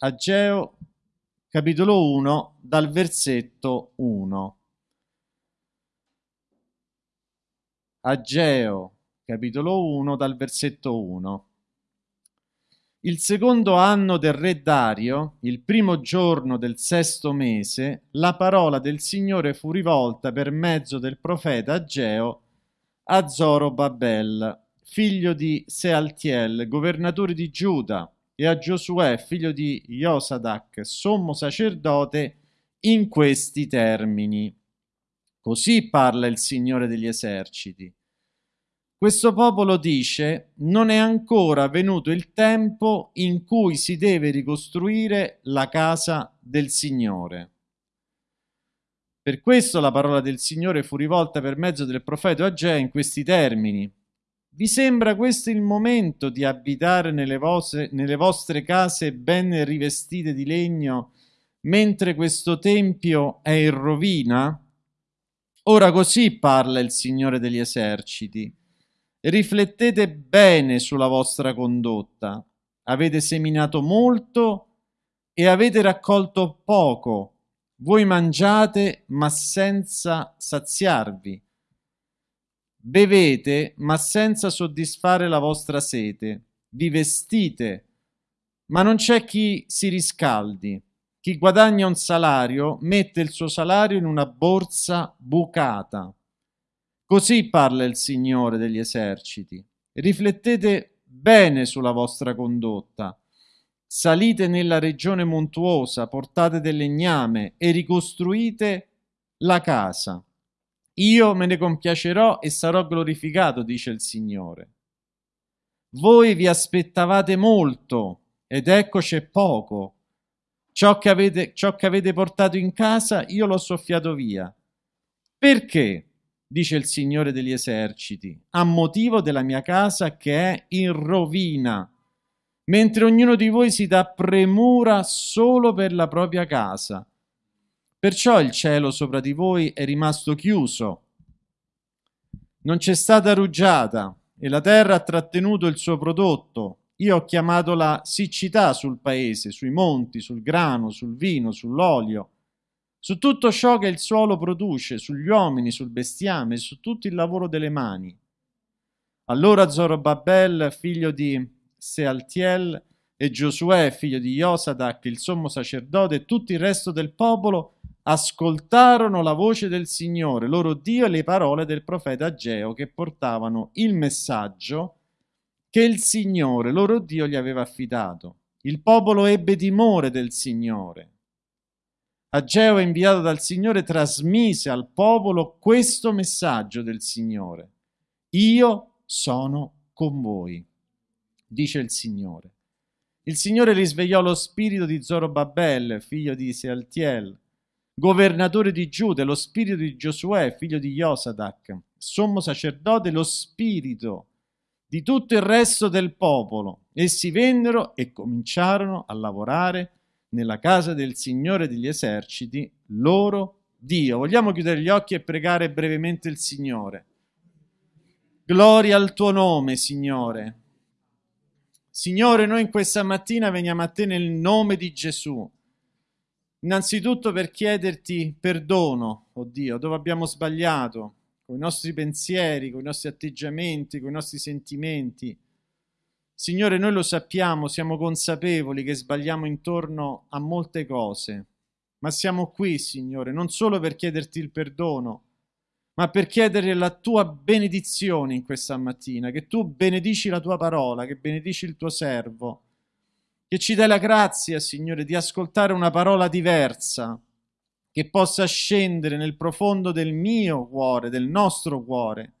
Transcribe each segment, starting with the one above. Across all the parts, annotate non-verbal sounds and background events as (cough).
Ageo capitolo 1 dal versetto 1. Ageo capitolo 1 dal versetto 1. Il secondo anno del re Dario, il primo giorno del sesto mese, la parola del Signore fu rivolta per mezzo del profeta Ageo a Zorobabel, figlio di Sealtiel, governatore di Giuda, e a Giosuè, figlio di Josadac, sommo sacerdote, in questi termini. Così parla il Signore degli eserciti. Questo popolo dice non è ancora venuto il tempo in cui si deve ricostruire la casa del Signore. Per questo la parola del Signore fu rivolta per mezzo del profeta Agea in questi termini. Vi sembra questo il momento di abitare nelle vostre, nelle vostre case ben rivestite di legno, mentre questo tempio è in rovina? Ora così parla il Signore degli eserciti. Riflettete bene sulla vostra condotta. Avete seminato molto e avete raccolto poco. Voi mangiate ma senza saziarvi. Bevete ma senza soddisfare la vostra sete. Vi vestite ma non c'è chi si riscaldi. Chi guadagna un salario mette il suo salario in una borsa bucata. Così parla il Signore degli eserciti. Riflettete bene sulla vostra condotta. Salite nella regione montuosa, portate del legname e ricostruite la casa. Io me ne compiacerò e sarò glorificato, dice il Signore. Voi vi aspettavate molto ed ecco c'è poco. Ciò che, avete, ciò che avete portato in casa io l'ho soffiato via. Perché? dice il Signore degli eserciti, a motivo della mia casa che è in rovina, mentre ognuno di voi si dà premura solo per la propria casa. Perciò il cielo sopra di voi è rimasto chiuso, non c'è stata rugiada e la terra ha trattenuto il suo prodotto. Io ho chiamato la siccità sul paese, sui monti, sul grano, sul vino, sull'olio su tutto ciò che il suolo produce, sugli uomini, sul bestiame, su tutto il lavoro delle mani. Allora Zorobabel, figlio di Sealtiel, e Giosuè, figlio di Josadac, il sommo sacerdote, e tutto il resto del popolo ascoltarono la voce del Signore, loro Dio, e le parole del profeta Ageo, che portavano il messaggio che il Signore, loro Dio, gli aveva affidato. Il popolo ebbe timore del Signore Ageo, inviato dal Signore, trasmise al popolo questo messaggio del Signore. Io sono con voi, dice il Signore. Il Signore risvegliò lo spirito di Zorobabel, figlio di Sealtiel, governatore di Giuda, lo spirito di Giosuè, figlio di Josadac, sommo sacerdote, lo spirito di tutto il resto del popolo. Essi vennero e cominciarono a lavorare nella casa del Signore degli eserciti, loro Dio. Vogliamo chiudere gli occhi e pregare brevemente il Signore. Gloria al tuo nome, Signore. Signore, noi in questa mattina veniamo a te nel nome di Gesù. Innanzitutto per chiederti perdono, oh Dio, dove abbiamo sbagliato, con i nostri pensieri, con i nostri atteggiamenti, con i nostri sentimenti. Signore, noi lo sappiamo, siamo consapevoli che sbagliamo intorno a molte cose, ma siamo qui, Signore, non solo per chiederti il perdono, ma per chiedere la tua benedizione in questa mattina, che tu benedici la tua parola, che benedici il tuo servo, che ci dai la grazia, Signore, di ascoltare una parola diversa, che possa scendere nel profondo del mio cuore, del nostro cuore,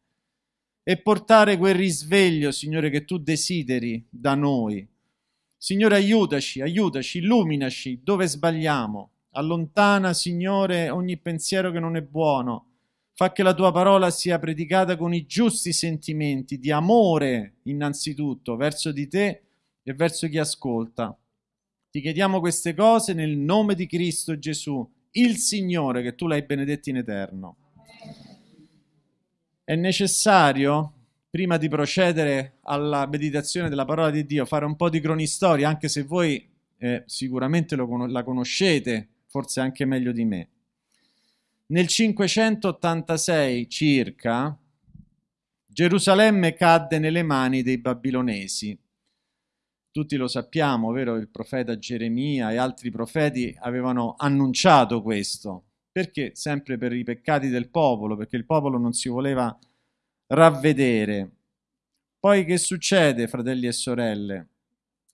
e portare quel risveglio, Signore, che tu desideri da noi. Signore, aiutaci, aiutaci, illuminaci dove sbagliamo. Allontana, Signore, ogni pensiero che non è buono. Fa che la tua parola sia predicata con i giusti sentimenti di amore, innanzitutto, verso di te e verso chi ascolta. Ti chiediamo queste cose nel nome di Cristo Gesù, il Signore, che tu l'hai benedetto in eterno è necessario, prima di procedere alla meditazione della parola di Dio, fare un po' di cronistoria, anche se voi eh, sicuramente lo, la conoscete, forse anche meglio di me. Nel 586 circa, Gerusalemme cadde nelle mani dei babilonesi. Tutti lo sappiamo, vero? Il profeta Geremia e altri profeti avevano annunciato questo. Perché? Sempre per i peccati del popolo, perché il popolo non si voleva ravvedere. Poi che succede, fratelli e sorelle?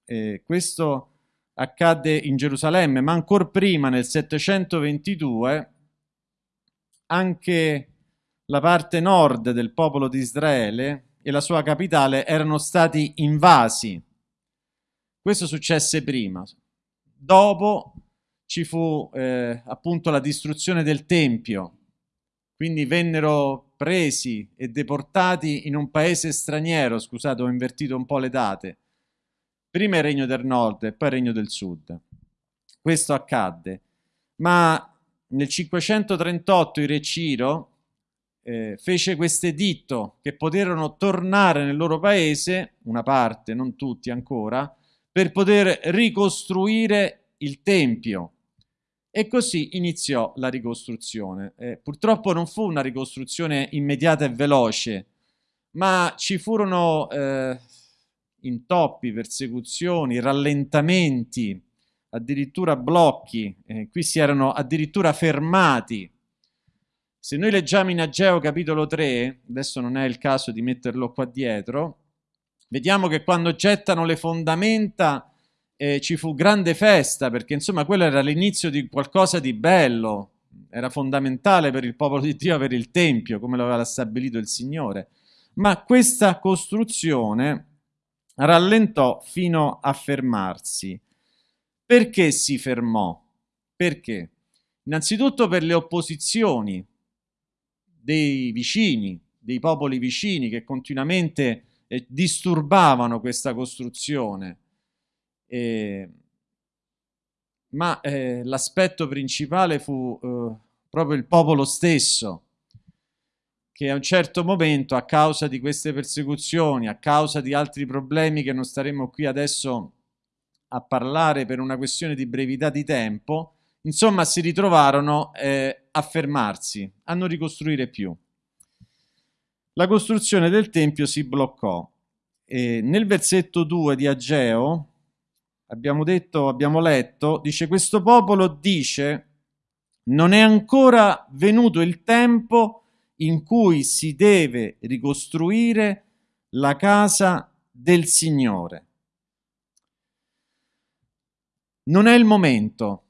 Eh, questo accadde in Gerusalemme, ma ancora prima, nel 722, anche la parte nord del popolo di Israele e la sua capitale erano stati invasi. Questo successe prima. Dopo ci fu eh, appunto la distruzione del Tempio, quindi vennero presi e deportati in un paese straniero, scusate ho invertito un po' le date, prima il regno del nord e poi il regno del sud. Questo accadde, ma nel 538 il re Ciro eh, fece questo editto che poterono tornare nel loro paese, una parte, non tutti ancora, per poter ricostruire il Tempio. E così iniziò la ricostruzione. Eh, purtroppo non fu una ricostruzione immediata e veloce, ma ci furono eh, intoppi, persecuzioni, rallentamenti, addirittura blocchi, eh, qui si erano addirittura fermati. Se noi leggiamo in Ageo capitolo 3, adesso non è il caso di metterlo qua dietro, vediamo che quando gettano le fondamenta eh, ci fu grande festa, perché insomma quello era l'inizio di qualcosa di bello, era fondamentale per il popolo di Dio avere il Tempio, come lo aveva stabilito il Signore. Ma questa costruzione rallentò fino a fermarsi. Perché si fermò? Perché? Innanzitutto per le opposizioni dei vicini, dei popoli vicini che continuamente eh, disturbavano questa costruzione. Eh, ma eh, l'aspetto principale fu eh, proprio il popolo stesso, che a un certo momento, a causa di queste persecuzioni, a causa di altri problemi che non staremo qui adesso a parlare per una questione di brevità di tempo, insomma si ritrovarono eh, a fermarsi, a non ricostruire più. La costruzione del Tempio si bloccò. E nel versetto 2 di Ageo, abbiamo detto, abbiamo letto, dice questo popolo dice non è ancora venuto il tempo in cui si deve ricostruire la casa del Signore. Non è il momento.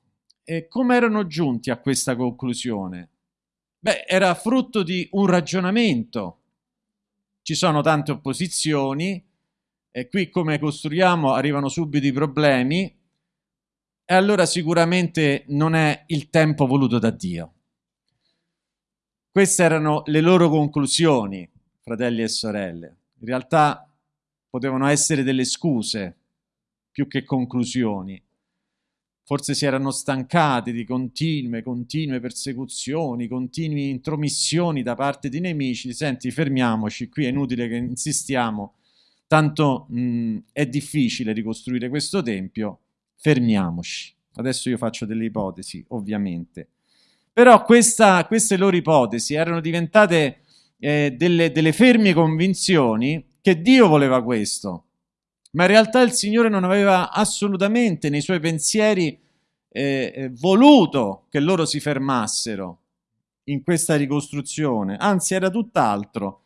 E come erano giunti a questa conclusione? Beh, era frutto di un ragionamento. Ci sono tante opposizioni e qui come costruiamo arrivano subito i problemi e allora sicuramente non è il tempo voluto da Dio. Queste erano le loro conclusioni, fratelli e sorelle. In realtà potevano essere delle scuse più che conclusioni. Forse si erano stancati di continue, continue persecuzioni, continue intromissioni da parte di nemici. Senti, fermiamoci, qui è inutile che insistiamo, tanto mh, è difficile ricostruire questo tempio, fermiamoci. Adesso io faccio delle ipotesi, ovviamente. Però questa, queste loro ipotesi erano diventate eh, delle, delle ferme convinzioni che Dio voleva questo, ma in realtà il Signore non aveva assolutamente nei suoi pensieri eh, eh, voluto che loro si fermassero in questa ricostruzione, anzi era tutt'altro.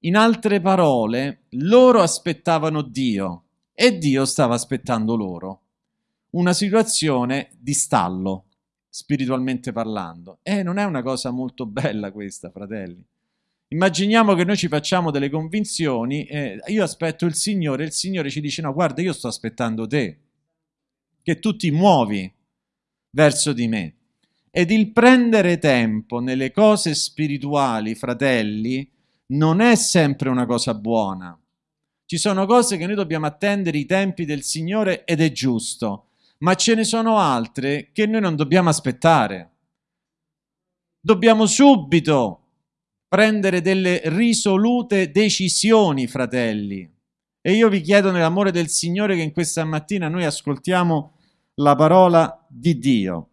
In altre parole, loro aspettavano Dio e Dio stava aspettando loro. Una situazione di stallo spiritualmente parlando. E non è una cosa molto bella questa, fratelli. Immaginiamo che noi ci facciamo delle convinzioni, eh, io aspetto il Signore, il Signore ci dice no, guarda, io sto aspettando te, che tu ti muovi verso di me. Ed il prendere tempo nelle cose spirituali, fratelli, non è sempre una cosa buona. Ci sono cose che noi dobbiamo attendere i tempi del Signore ed è giusto ma ce ne sono altre che noi non dobbiamo aspettare. Dobbiamo subito prendere delle risolute decisioni, fratelli. E io vi chiedo nell'amore del Signore che in questa mattina noi ascoltiamo la parola di Dio.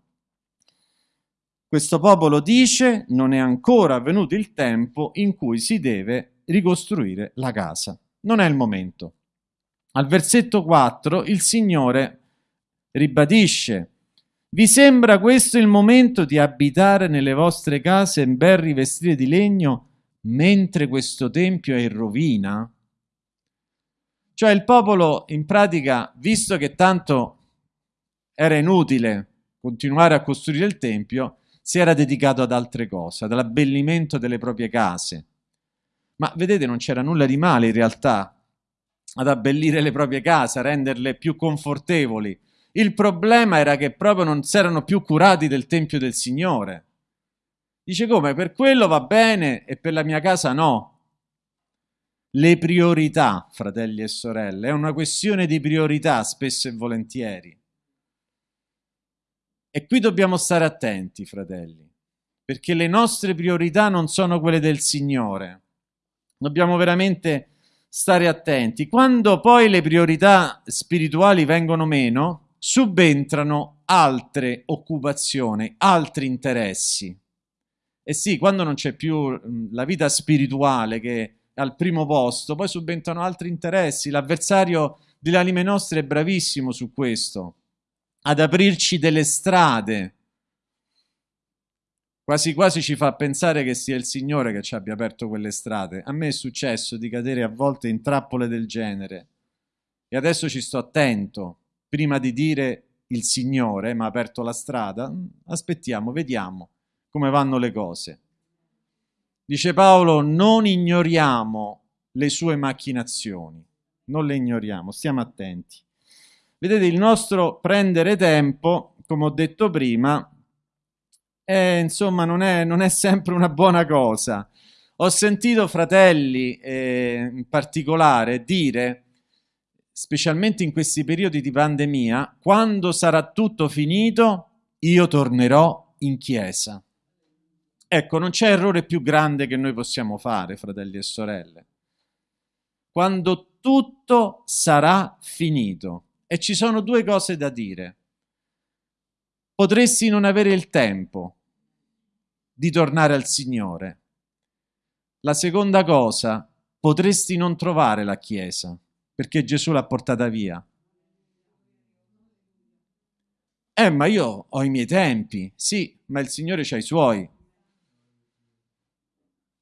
Questo popolo dice non è ancora venuto il tempo in cui si deve ricostruire la casa. Non è il momento. Al versetto 4 il Signore ribadisce vi sembra questo il momento di abitare nelle vostre case ben rivestite di legno mentre questo tempio è in rovina? Cioè il popolo in pratica, visto che tanto era inutile continuare a costruire il tempio, si era dedicato ad altre cose, all'abbellimento delle proprie case. Ma vedete, non c'era nulla di male in realtà ad abbellire le proprie case, a renderle più confortevoli. Il problema era che proprio non si erano più curati del Tempio del Signore. Dice come? Per quello va bene e per la mia casa no. Le priorità, fratelli e sorelle, è una questione di priorità spesso e volentieri. E qui dobbiamo stare attenti, fratelli, perché le nostre priorità non sono quelle del Signore. Dobbiamo veramente stare attenti. Quando poi le priorità spirituali vengono meno, subentrano altre occupazioni, altri interessi. E sì, quando non c'è più la vita spirituale che è al primo posto, poi subentrano altri interessi. L'avversario delle anime nostre è bravissimo su questo ad aprirci delle strade. Quasi quasi ci fa pensare che sia il Signore che ci abbia aperto quelle strade. A me è successo di cadere a volte in trappole del genere. E adesso ci sto attento. Prima di dire il Signore mi ha aperto la strada, aspettiamo, vediamo come vanno le cose. Dice Paolo, non ignoriamo le sue macchinazioni, non le ignoriamo, stiamo attenti. Vedete, il nostro prendere tempo, come ho detto prima, è, insomma, non è, non è sempre una buona cosa. Ho sentito fratelli eh, in particolare dire, specialmente in questi periodi di pandemia, quando sarà tutto finito io tornerò in chiesa. Ecco, non c'è errore più grande che noi possiamo fare, fratelli e sorelle. Quando tutto sarà finito. E ci sono due cose da dire. Potresti non avere il tempo di tornare al Signore. La seconda cosa, potresti non trovare la Chiesa, perché Gesù l'ha portata via. Eh, ma io ho i miei tempi. Sì, ma il Signore ha i suoi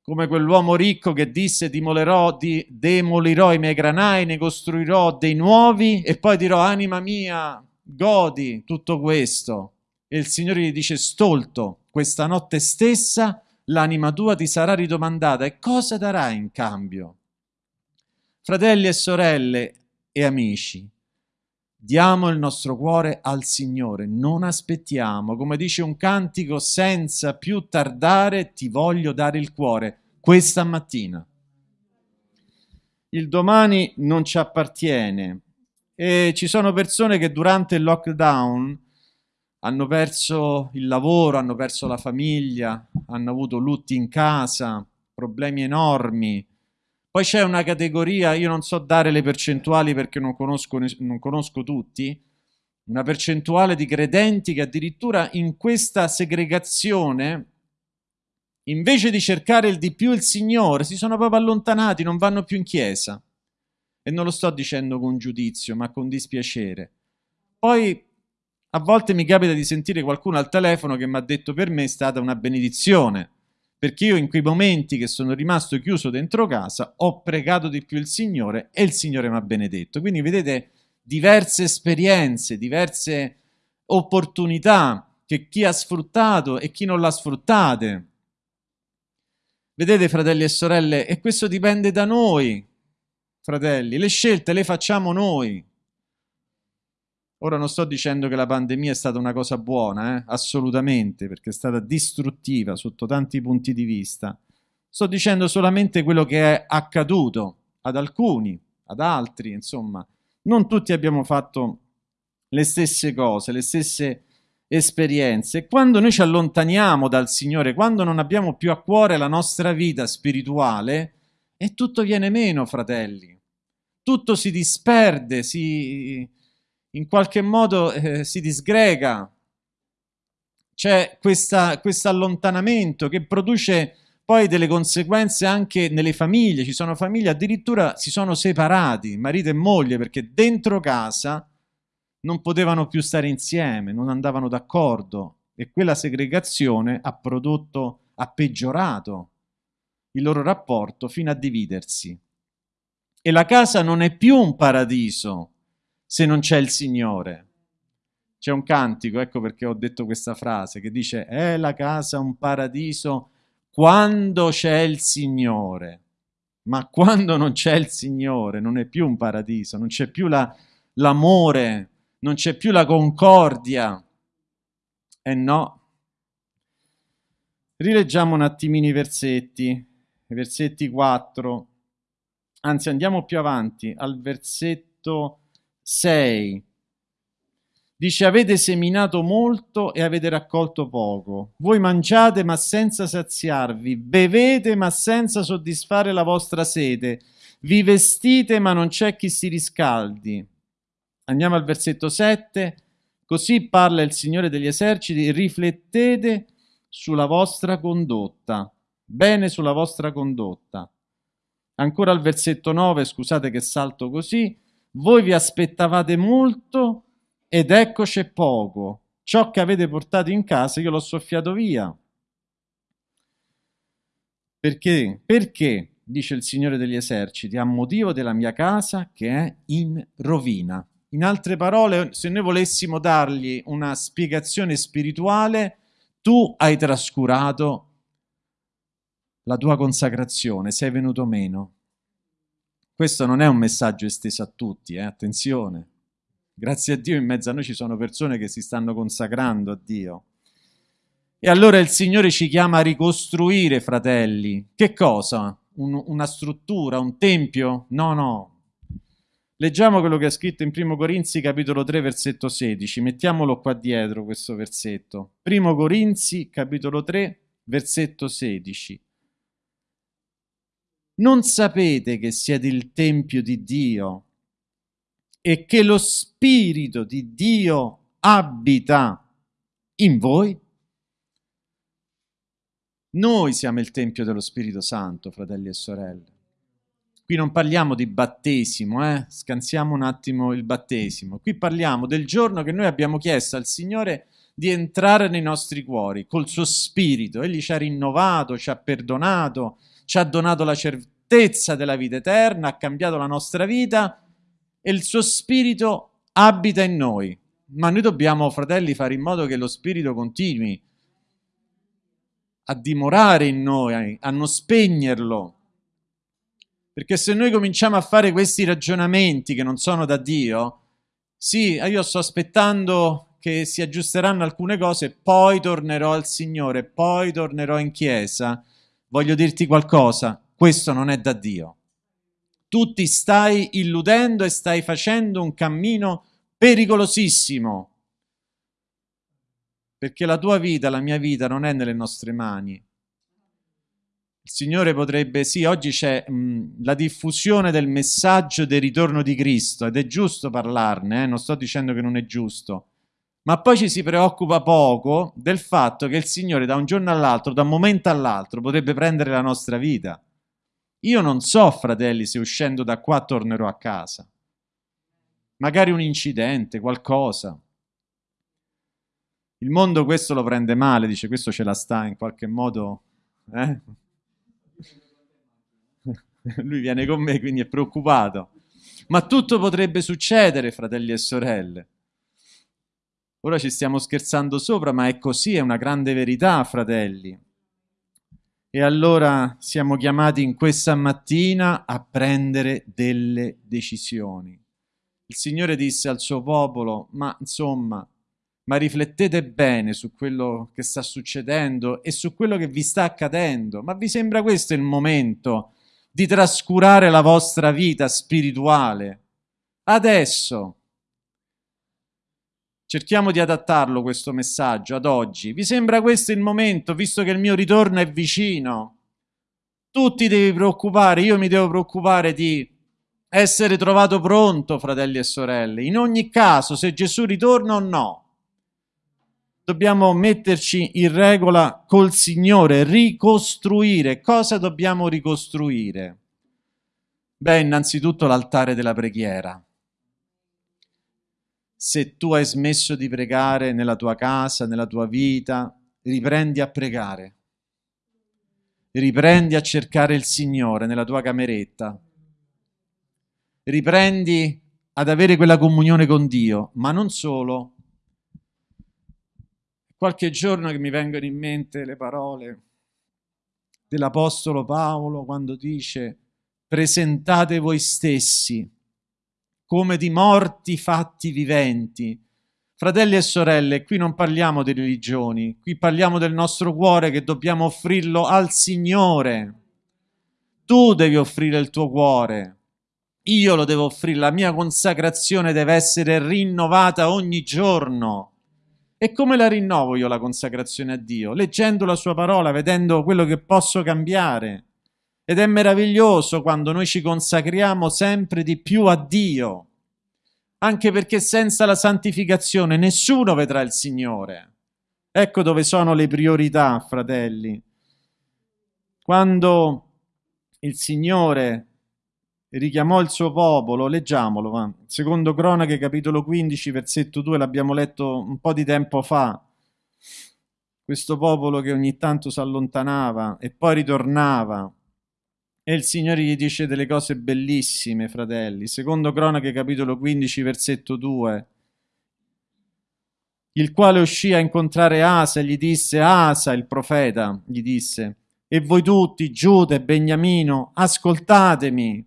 come quell'uomo ricco che disse dimolerò, di, demolirò i miei granai, ne costruirò dei nuovi e poi dirò anima mia, godi tutto questo. E il Signore gli dice stolto, questa notte stessa l'anima tua ti sarà ridomandata e cosa darai in cambio? Fratelli e sorelle e amici, diamo il nostro cuore al Signore, non aspettiamo, come dice un cantico, senza più tardare ti voglio dare il cuore, questa mattina. Il domani non ci appartiene. E ci sono persone che durante il lockdown hanno perso il lavoro, hanno perso la famiglia, hanno avuto lutti in casa, problemi enormi, poi c'è una categoria, io non so dare le percentuali perché non conosco, non conosco tutti, una percentuale di credenti che addirittura in questa segregazione, invece di cercare il di più il Signore, si sono proprio allontanati, non vanno più in chiesa. E non lo sto dicendo con giudizio, ma con dispiacere. Poi a volte mi capita di sentire qualcuno al telefono che mi ha detto per me è stata una benedizione perché io in quei momenti che sono rimasto chiuso dentro casa ho pregato di più il Signore e il Signore mi ha benedetto. Quindi vedete diverse esperienze, diverse opportunità che chi ha sfruttato e chi non l'ha sfruttate. Vedete fratelli e sorelle, e questo dipende da noi, fratelli, le scelte le facciamo noi. Ora non sto dicendo che la pandemia è stata una cosa buona, eh? assolutamente, perché è stata distruttiva sotto tanti punti di vista. Sto dicendo solamente quello che è accaduto ad alcuni, ad altri, insomma. Non tutti abbiamo fatto le stesse cose, le stesse esperienze. Quando noi ci allontaniamo dal Signore, quando non abbiamo più a cuore la nostra vita spirituale, e tutto viene meno, fratelli. Tutto si disperde, si in qualche modo eh, si disgrega. C'è questo allontanamento che produce poi delle conseguenze anche nelle famiglie. Ci sono famiglie addirittura si sono separati, marito e moglie, perché dentro casa non potevano più stare insieme, non andavano d'accordo e quella segregazione ha prodotto, ha peggiorato il loro rapporto fino a dividersi. E la casa non è più un paradiso se non c'è il Signore. C'è un cantico, ecco perché ho detto questa frase, che dice è la casa un paradiso quando c'è il Signore. Ma quando non c'è il Signore non è più un paradiso, non c'è più la, l'amore, non c'è più la concordia. E eh no. Rileggiamo un attimino i versetti, i versetti 4, anzi andiamo più avanti, al versetto 6. Dice avete seminato molto e avete raccolto poco. Voi mangiate ma senza saziarvi, bevete ma senza soddisfare la vostra sete, vi vestite ma non c'è chi si riscaldi. Andiamo al versetto 7. Così parla il Signore degli eserciti, riflettete sulla vostra condotta, bene sulla vostra condotta. Ancora al versetto 9, scusate che salto così, voi vi aspettavate molto ed ecco c'è poco. Ciò che avete portato in casa io l'ho soffiato via. Perché? Perché, dice il Signore degli eserciti, a motivo della mia casa che è in rovina. In altre parole, se noi volessimo dargli una spiegazione spirituale, tu hai trascurato la tua consacrazione, sei venuto meno. Questo non è un messaggio esteso a tutti, eh? attenzione. Grazie a Dio in mezzo a noi ci sono persone che si stanno consacrando a Dio. E allora il Signore ci chiama a ricostruire, fratelli. Che cosa? Un, una struttura, un tempio? No, no, Leggiamo quello che è scritto in 1 Corinzi capitolo 3 versetto 16, mettiamolo qua dietro questo versetto. 1 Corinzi capitolo 3 versetto 16. Non sapete che siete il Tempio di Dio e che lo Spirito di Dio abita in voi? Noi siamo il Tempio dello Spirito Santo, fratelli e sorelle. Qui non parliamo di battesimo, eh? scansiamo un attimo il battesimo. Qui parliamo del giorno che noi abbiamo chiesto al Signore di entrare nei nostri cuori col suo spirito. Egli ci ha rinnovato, ci ha perdonato, ci ha donato la certezza della vita eterna, ha cambiato la nostra vita e il suo spirito abita in noi. Ma noi dobbiamo, fratelli, fare in modo che lo spirito continui a dimorare in noi, a non spegnerlo, perché se noi cominciamo a fare questi ragionamenti che non sono da Dio, sì, io sto aspettando che si aggiusteranno alcune cose, poi tornerò al Signore, poi tornerò in chiesa, voglio dirti qualcosa, questo non è da Dio. Tu ti stai illudendo e stai facendo un cammino pericolosissimo, perché la tua vita, la mia vita non è nelle nostre mani, il Signore potrebbe, sì, oggi c'è mh, la diffusione del messaggio del ritorno di Cristo ed è giusto parlarne, eh? non sto dicendo che non è giusto, ma poi ci si preoccupa poco del fatto che il Signore da un giorno all'altro, da un momento all'altro, potrebbe prendere la nostra vita. Io non so, fratelli, se uscendo da qua tornerò a casa. Magari un incidente, qualcosa. Il mondo questo lo prende male, dice questo ce la sta in qualche modo... Eh? (laughs) Lui viene con me, quindi è preoccupato. Ma tutto potrebbe succedere, fratelli e sorelle. Ora ci stiamo scherzando sopra, ma è così, è una grande verità, fratelli. E allora siamo chiamati in questa mattina a prendere delle decisioni. Il Signore disse al suo popolo, ma insomma, ma riflettete bene su quello che sta succedendo e su quello che vi sta accadendo. Ma vi sembra questo il momento di trascurare la vostra vita spirituale? Adesso. Cerchiamo di adattarlo questo messaggio ad oggi. Vi sembra questo il momento, visto che il mio ritorno è vicino? Tu ti devi preoccupare, io mi devo preoccupare di essere trovato pronto, fratelli e sorelle. In ogni caso, se Gesù ritorna o no, dobbiamo metterci in regola col Signore, ricostruire. Cosa dobbiamo ricostruire? Beh, innanzitutto l'altare della preghiera. Se tu hai smesso di pregare nella tua casa, nella tua vita, riprendi a pregare. Riprendi a cercare il Signore nella tua cameretta. Riprendi ad avere quella comunione con Dio, ma non solo, qualche giorno che mi vengono in mente le parole dell'Apostolo Paolo quando dice presentate voi stessi come di morti fatti viventi. Fratelli e sorelle, qui non parliamo di religioni, qui parliamo del nostro cuore che dobbiamo offrirlo al Signore. Tu devi offrire il tuo cuore. Io lo devo offrire, la mia consacrazione deve essere rinnovata ogni giorno. E come la rinnovo io la consacrazione a Dio? Leggendo la sua parola, vedendo quello che posso cambiare. Ed è meraviglioso quando noi ci consacriamo sempre di più a Dio, anche perché senza la santificazione nessuno vedrà il Signore. Ecco dove sono le priorità, fratelli. Quando il Signore richiamò il suo popolo, leggiamolo, va. secondo Cronache capitolo 15 versetto 2 l'abbiamo letto un po' di tempo fa, questo popolo che ogni tanto si allontanava e poi ritornava e il Signore gli dice delle cose bellissime, fratelli, secondo Cronache capitolo 15 versetto 2 il quale uscì a incontrare Asa e gli disse, Asa, il profeta, gli disse, e voi tutti, Giuda e Beniamino, ascoltatemi,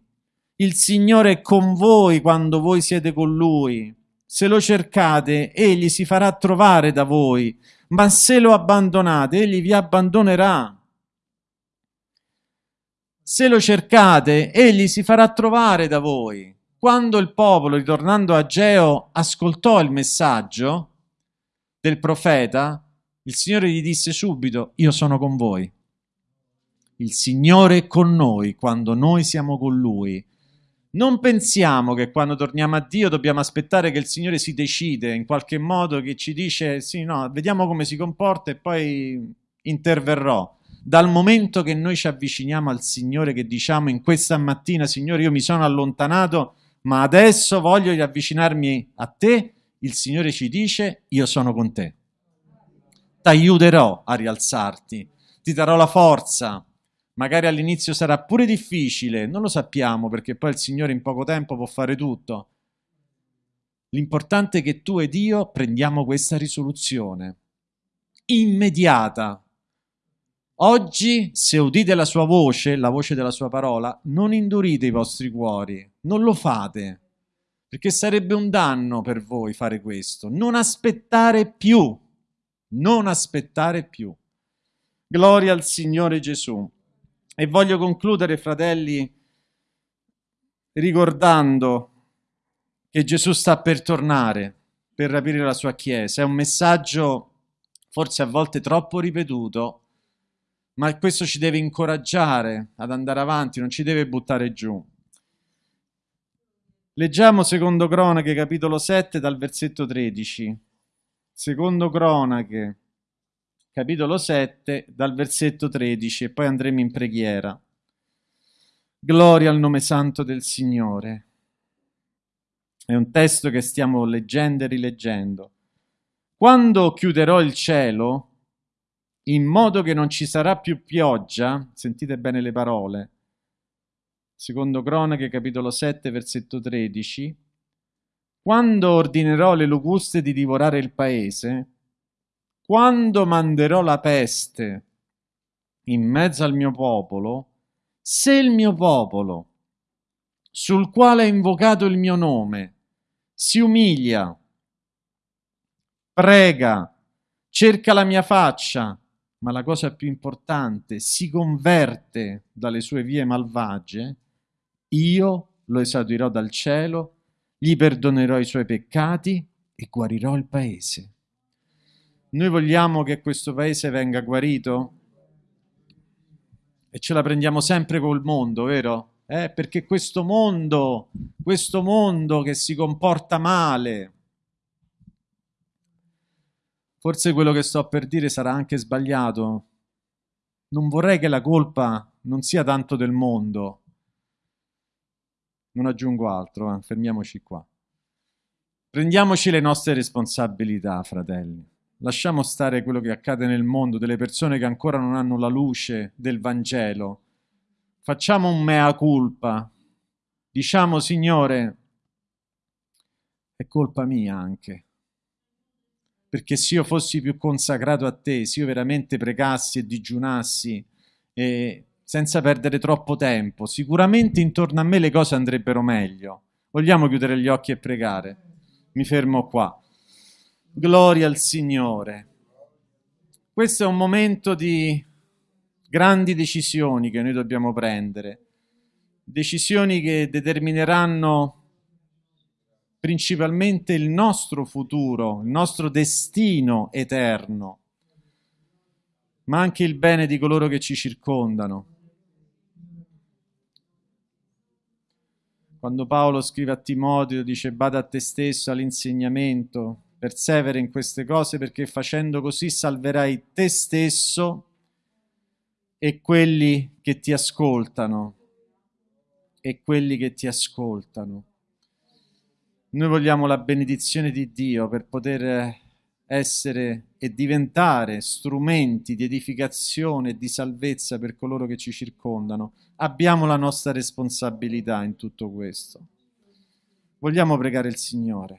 il Signore è con voi quando voi siete con Lui. Se lo cercate, Egli si farà trovare da voi, ma se lo abbandonate, Egli vi abbandonerà. Se lo cercate, Egli si farà trovare da voi. Quando il popolo, ritornando a Geo, ascoltò il messaggio del profeta, il Signore gli disse subito, io sono con voi. Il Signore è con noi quando noi siamo con Lui non pensiamo che quando torniamo a Dio dobbiamo aspettare che il Signore si decide in qualche modo, che ci dice sì, no, vediamo come si comporta e poi interverrò. Dal momento che noi ci avviciniamo al Signore, che diciamo in questa mattina, Signore, io mi sono allontanato, ma adesso voglio riavvicinarmi a te, il Signore ci dice, io sono con te. Ti aiuterò a rialzarti, ti darò la forza, Magari all'inizio sarà pure difficile, non lo sappiamo perché poi il Signore in poco tempo può fare tutto. L'importante è che tu ed io prendiamo questa risoluzione immediata. Oggi, se udite la sua voce, la voce della sua parola, non indurite i vostri cuori, non lo fate, perché sarebbe un danno per voi fare questo. Non aspettare più, non aspettare più. Gloria al Signore Gesù. E voglio concludere, fratelli, ricordando che Gesù sta per tornare, per rapire la sua Chiesa. È un messaggio forse a volte troppo ripetuto, ma questo ci deve incoraggiare ad andare avanti, non ci deve buttare giù. Leggiamo secondo Cronache capitolo 7 dal versetto 13. Secondo Cronache capitolo 7, dal versetto 13, e poi andremo in preghiera. Gloria al nome santo del Signore. È un testo che stiamo leggendo e rileggendo. Quando chiuderò il cielo, in modo che non ci sarà più pioggia, sentite bene le parole, secondo Cronache capitolo 7 versetto 13, quando ordinerò le locuste di divorare il paese, quando manderò la peste in mezzo al mio popolo, se il mio popolo, sul quale è invocato il mio nome, si umilia, prega, cerca la mia faccia, ma la cosa più importante, si converte dalle sue vie malvagie, io lo esaudirò dal cielo, gli perdonerò i suoi peccati e guarirò il paese. Noi vogliamo che questo paese venga guarito? E ce la prendiamo sempre col mondo, vero? eh, perché questo mondo, questo mondo che si comporta male, forse quello che sto per dire sarà anche sbagliato, non vorrei che la colpa non sia tanto del mondo. Non aggiungo altro, eh, fermiamoci qua. Prendiamoci le nostre responsabilità, fratelli. Lasciamo stare quello che accade nel mondo, delle persone che ancora non hanno la luce del Vangelo. Facciamo un mea culpa. Diciamo, Signore, è colpa mia anche perché se io fossi più consacrato a te, se io veramente pregassi e digiunassi e senza perdere troppo tempo, sicuramente intorno a me le cose andrebbero meglio. Vogliamo chiudere gli occhi e pregare? Mi fermo qua. Gloria al Signore. Questo è un momento di grandi decisioni che noi dobbiamo prendere, decisioni che determineranno principalmente il nostro futuro, il nostro destino eterno, ma anche il bene di coloro che ci circondano. Quando Paolo scrive a Timoteo, dice bada a te stesso, all'insegnamento, persevera in queste cose perché facendo così salverai te stesso e quelli che ti ascoltano, e quelli che ti ascoltano. Noi vogliamo la benedizione di Dio per poter essere e diventare strumenti di edificazione e di salvezza per coloro che ci circondano. Abbiamo la nostra responsabilità in tutto questo. Vogliamo pregare il Signore.